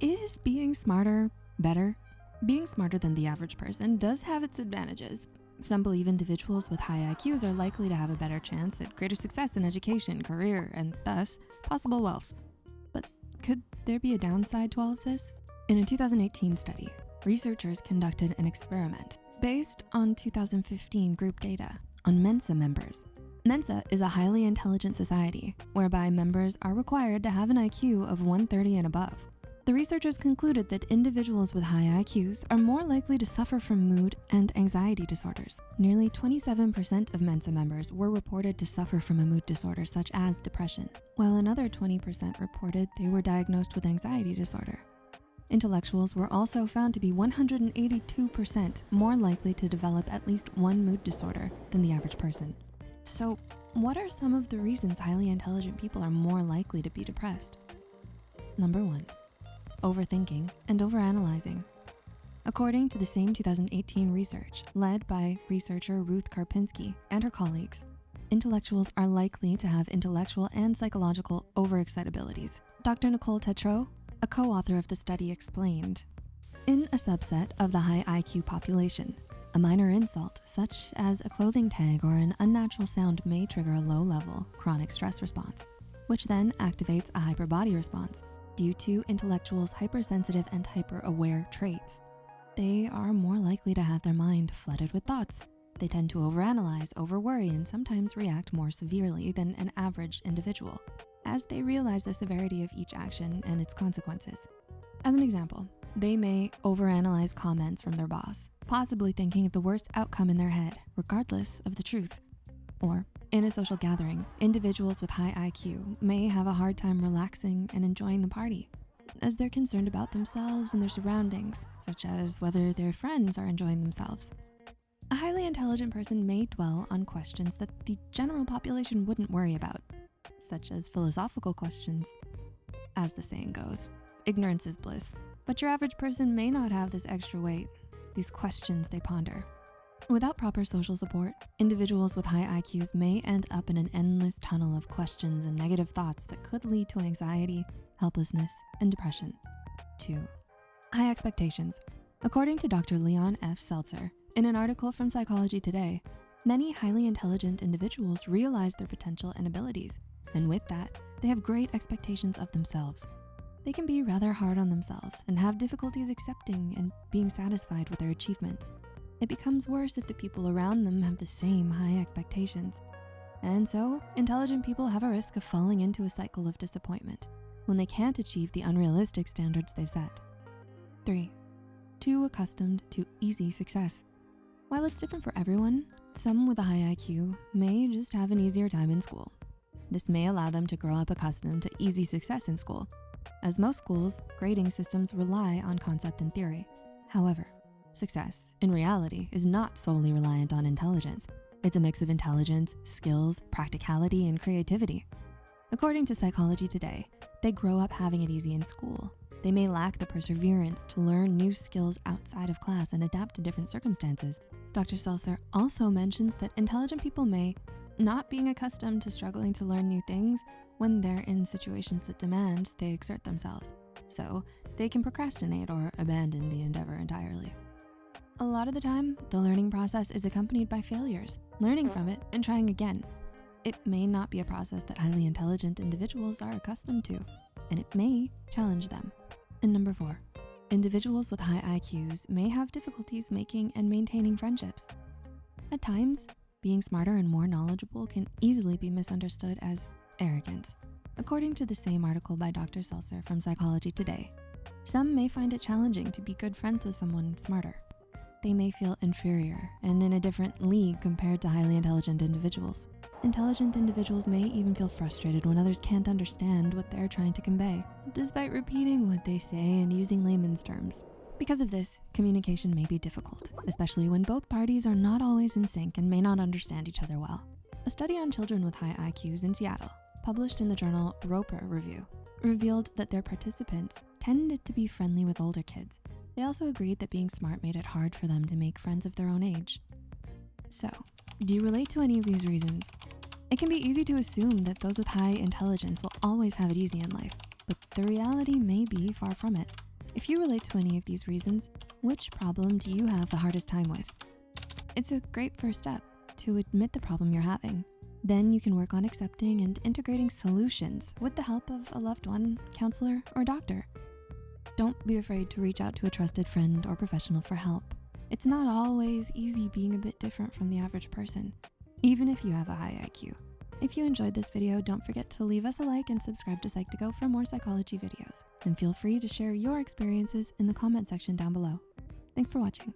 Is being smarter better? Being smarter than the average person does have its advantages. Some believe individuals with high IQs are likely to have a better chance at greater success in education, career, and thus possible wealth. But could there be a downside to all of this? In a 2018 study, researchers conducted an experiment based on 2015 group data on Mensa members. Mensa is a highly intelligent society whereby members are required to have an IQ of 130 and above. The researchers concluded that individuals with high IQs are more likely to suffer from mood and anxiety disorders. Nearly 27% of Mensa members were reported to suffer from a mood disorder such as depression, while another 20% reported they were diagnosed with anxiety disorder. Intellectuals were also found to be 182% more likely to develop at least one mood disorder than the average person. So what are some of the reasons highly intelligent people are more likely to be depressed? Number one, overthinking, and overanalyzing. According to the same 2018 research led by researcher Ruth Karpinski and her colleagues, intellectuals are likely to have intellectual and psychological overexcitabilities. Dr. Nicole Tetreault, a co-author of the study explained, in a subset of the high IQ population, a minor insult, such as a clothing tag or an unnatural sound may trigger a low level chronic stress response, which then activates a hyperbody response due to intellectuals' hypersensitive and hyper-aware traits. They are more likely to have their mind flooded with thoughts. They tend to overanalyze, overworry, and sometimes react more severely than an average individual as they realize the severity of each action and its consequences. As an example, they may overanalyze comments from their boss, possibly thinking of the worst outcome in their head, regardless of the truth. Or in a social gathering, individuals with high IQ may have a hard time relaxing and enjoying the party as they're concerned about themselves and their surroundings, such as whether their friends are enjoying themselves. A highly intelligent person may dwell on questions that the general population wouldn't worry about, such as philosophical questions. As the saying goes, ignorance is bliss, but your average person may not have this extra weight, these questions they ponder. Without proper social support, individuals with high IQs may end up in an endless tunnel of questions and negative thoughts that could lead to anxiety, helplessness, and depression. Two, high expectations. According to Dr. Leon F. Seltzer, in an article from Psychology Today, many highly intelligent individuals realize their potential and abilities, and with that, they have great expectations of themselves. They can be rather hard on themselves and have difficulties accepting and being satisfied with their achievements. It becomes worse if the people around them have the same high expectations. And so, intelligent people have a risk of falling into a cycle of disappointment when they can't achieve the unrealistic standards they've set. Three, too accustomed to easy success. While it's different for everyone, some with a high IQ may just have an easier time in school. This may allow them to grow up accustomed to easy success in school. As most schools, grading systems rely on concept and theory. However, Success, in reality, is not solely reliant on intelligence. It's a mix of intelligence, skills, practicality, and creativity. According to Psychology Today, they grow up having it easy in school. They may lack the perseverance to learn new skills outside of class and adapt to different circumstances. Dr. Seltzer also mentions that intelligent people may not being accustomed to struggling to learn new things when they're in situations that demand they exert themselves. So they can procrastinate or abandon the endeavor entirely. A lot of the time, the learning process is accompanied by failures, learning from it and trying again. It may not be a process that highly intelligent individuals are accustomed to, and it may challenge them. And number four, individuals with high IQs may have difficulties making and maintaining friendships. At times, being smarter and more knowledgeable can easily be misunderstood as arrogance. According to the same article by Dr. Seltzer from Psychology Today, some may find it challenging to be good friends with someone smarter they may feel inferior and in a different league compared to highly intelligent individuals. Intelligent individuals may even feel frustrated when others can't understand what they're trying to convey, despite repeating what they say and using layman's terms. Because of this, communication may be difficult, especially when both parties are not always in sync and may not understand each other well. A study on children with high IQs in Seattle, published in the journal Roper Review, revealed that their participants tended to be friendly with older kids they also agreed that being smart made it hard for them to make friends of their own age. So, do you relate to any of these reasons? It can be easy to assume that those with high intelligence will always have it easy in life, but the reality may be far from it. If you relate to any of these reasons, which problem do you have the hardest time with? It's a great first step to admit the problem you're having. Then you can work on accepting and integrating solutions with the help of a loved one, counselor, or doctor. Don't be afraid to reach out to a trusted friend or professional for help. It's not always easy being a bit different from the average person, even if you have a high IQ. If you enjoyed this video, don't forget to leave us a like and subscribe to Psych2Go for more psychology videos. And feel free to share your experiences in the comment section down below. Thanks for watching.